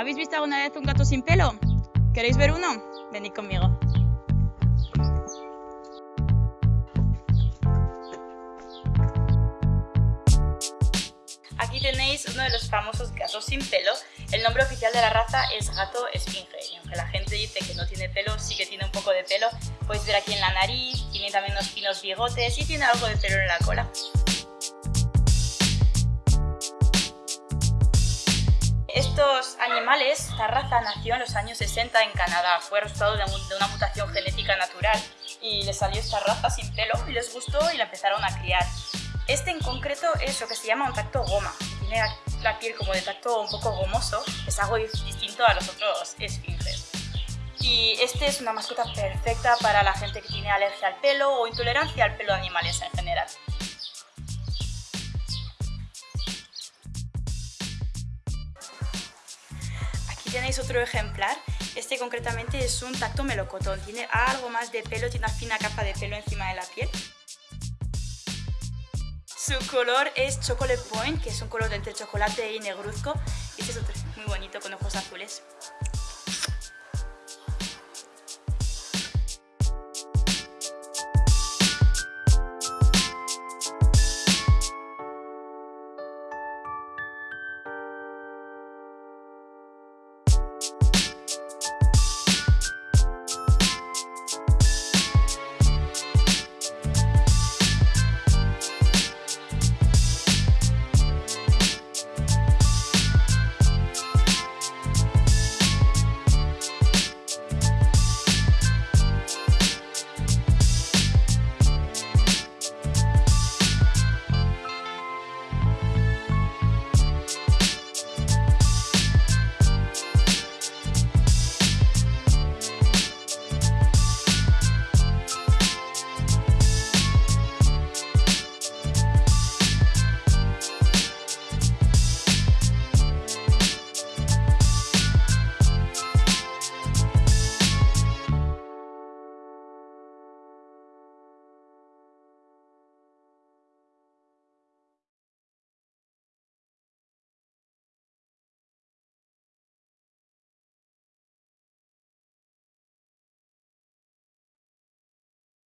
¿Habéis visto alguna vez un gato sin pelo? ¿Queréis ver uno? Venid conmigo. Aquí tenéis uno de los famosos gatos sin pelo. El nombre oficial de la raza es gato esfinge. Y aunque la gente dice que no tiene pelo, sí que tiene un poco de pelo. Podéis ver aquí en la nariz, tiene también unos finos bigotes y tiene algo de pelo en la cola. Estos animales, esta raza nació en los años 60 en Canadá, fue resultado de una mutación genética natural y les salió esta raza sin pelo y les gustó y la empezaron a criar. Este en concreto es lo que se llama un tacto goma, tiene la piel como de tacto un poco gomoso, es algo distinto a los otros esfinges. Y este es una mascota perfecta para la gente que tiene alergia al pelo o intolerancia al pelo de animales en general. Tenéis otro ejemplar. Este concretamente es un tacto melocotón. Tiene algo más de pelo, tiene una fina capa de pelo encima de la piel. Su color es Chocolate Point, que es un color entre chocolate y negruzco. Este es otro muy bonito con ojos azules.